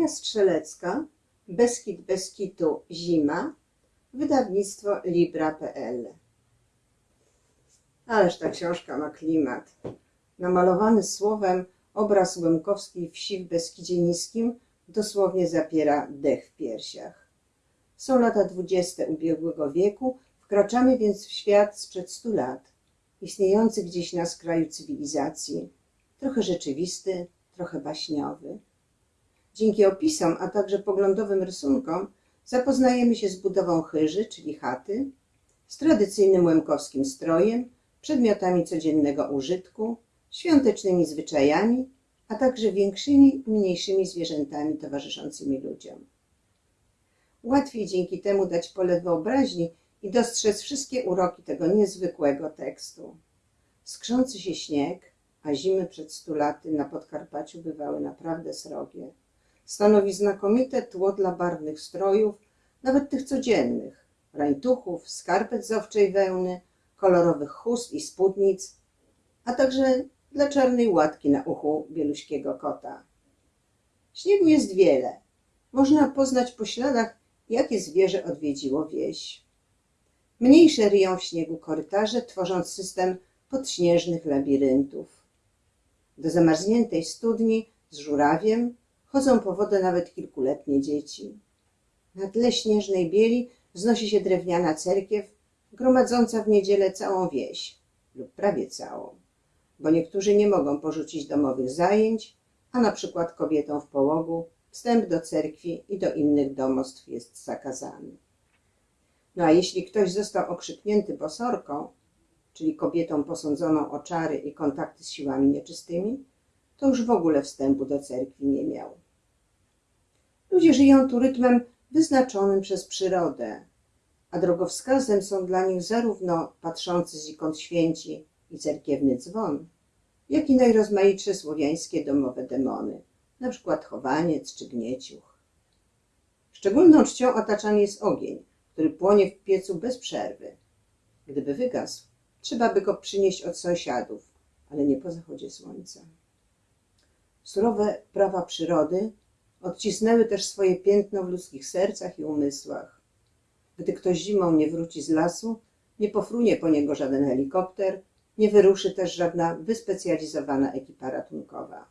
Ania Strzelecka, Beskid Beskitu Zima, wydawnictwo Libra.pl. Ależ ta książka ma klimat. Namalowany słowem obraz łemkowskiej wsi w Beskidzie Niskim dosłownie zapiera dech w piersiach. Są lata dwudzieste ubiegłego wieku, wkraczamy więc w świat sprzed stu lat, istniejący gdzieś na skraju cywilizacji, trochę rzeczywisty, trochę baśniowy. Dzięki opisom, a także poglądowym rysunkom zapoznajemy się z budową chyży, czyli chaty, z tradycyjnym łemkowskim strojem, przedmiotami codziennego użytku, świątecznymi zwyczajami, a także większymi i mniejszymi zwierzętami towarzyszącymi ludziom. Łatwiej dzięki temu dać pole wyobraźni i dostrzec wszystkie uroki tego niezwykłego tekstu. Skrzący się śnieg, a zimy przed stu laty na Podkarpaciu bywały naprawdę srogie, stanowi znakomite tło dla barwnych strojów, nawet tych codziennych, rańtuchów, skarpet z owczej wełny, kolorowych chust i spódnic, a także dla czarnej łatki na uchu bieluśkiego kota. Śniegu jest wiele. Można poznać po śladach, jakie zwierzę odwiedziło wieś. Mniejsze ryją w śniegu korytarze, tworząc system podśnieżnych labiryntów. Do zamarzniętej studni z żurawiem chodzą po wodę nawet kilkuletnie dzieci. Na tle śnieżnej bieli wznosi się drewniana cerkiew, gromadząca w niedzielę całą wieś, lub prawie całą, bo niektórzy nie mogą porzucić domowych zajęć, a na przykład kobietom w połogu wstęp do cerkwi i do innych domostw jest zakazany. No a jeśli ktoś został okrzyknięty bosorką, czyli kobietą posądzoną o czary i kontakty z siłami nieczystymi, to już w ogóle wstępu do cerkwi nie miał. Ludzie żyją tu rytmem wyznaczonym przez przyrodę, a drogowskazem są dla nich zarówno patrzący zikąd święci i cerkiewny dzwon, jak i najrozmaitsze słowiańskie domowe demony, na przykład chowaniec czy gnieciuch. Szczególną czcią otaczany jest ogień, który płonie w piecu bez przerwy. Gdyby wygasł, trzeba by go przynieść od sąsiadów, ale nie po zachodzie słońca. Surowe prawa przyrody odcisnęły też swoje piętno w ludzkich sercach i umysłach. Gdy ktoś zimą nie wróci z lasu, nie pofrunie po niego żaden helikopter, nie wyruszy też żadna wyspecjalizowana ekipa ratunkowa.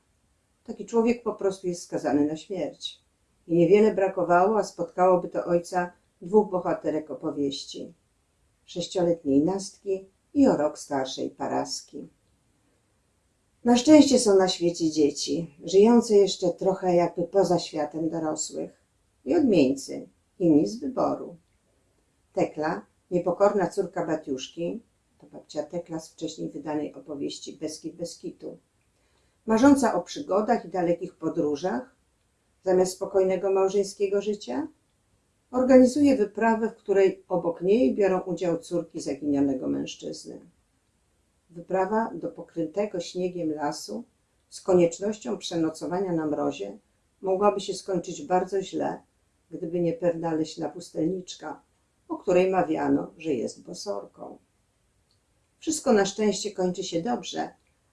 Taki człowiek po prostu jest skazany na śmierć. I niewiele brakowało, a spotkałoby to ojca dwóch bohaterek opowieści. Sześcioletniej Nastki i o rok starszej Paraski. Na szczęście są na świecie dzieci, żyjące jeszcze trochę jakby poza światem dorosłych. I odmieńcy, inni z wyboru. Tekla, niepokorna córka Batiuszki, to babcia Tekla z wcześniej wydanej opowieści Beskid Beskitu, marząca o przygodach i dalekich podróżach, zamiast spokojnego małżeńskiego życia, organizuje wyprawę, w której obok niej biorą udział córki zaginionego mężczyzny. Wyprawa do pokrytego śniegiem lasu z koniecznością przenocowania na mrozie mogłaby się skończyć bardzo źle, gdyby nie pewna leśna pustelniczka, o której mawiano, że jest bosorką. Wszystko na szczęście kończy się dobrze,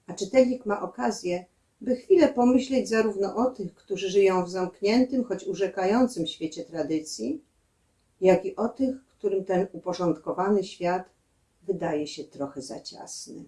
a czytelnik ma okazję, by chwilę pomyśleć zarówno o tych, którzy żyją w zamkniętym, choć urzekającym świecie tradycji, jak i o tych, którym ten uporządkowany świat wydaje się trochę za ciasny.